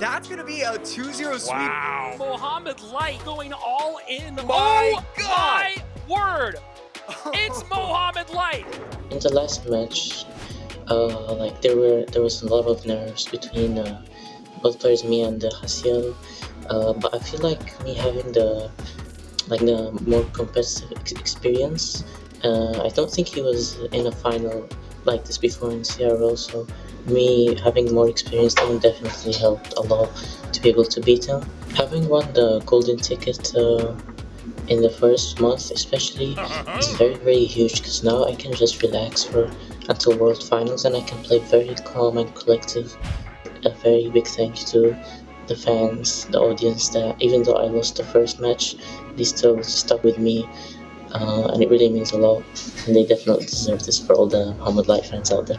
That's gonna be a 2-0 sweep. Wow. Mohamed Light going all in. My oh God. my word! It's Mohamed Light. In the last match, uh, like there were there was a lot of nerves between uh, both players, me and uh, Hasiel. Uh, but I feel like me having the like the more competitive ex- experience. Uh, I don't think he was in a final like this before in CRL, so me having more experience definitely helped a lot to be able to beat him. Having won the golden ticket uh, in the first month, especially, it's very very huge because now I can just relax for until World Finals and I can play very calm and collective. A very big thank you to the fans, the audience that even though I lost the first match, they still stuck with me. Uh, and it really means a lot, and they definitely deserve this for all the Mohamed Light fans out there.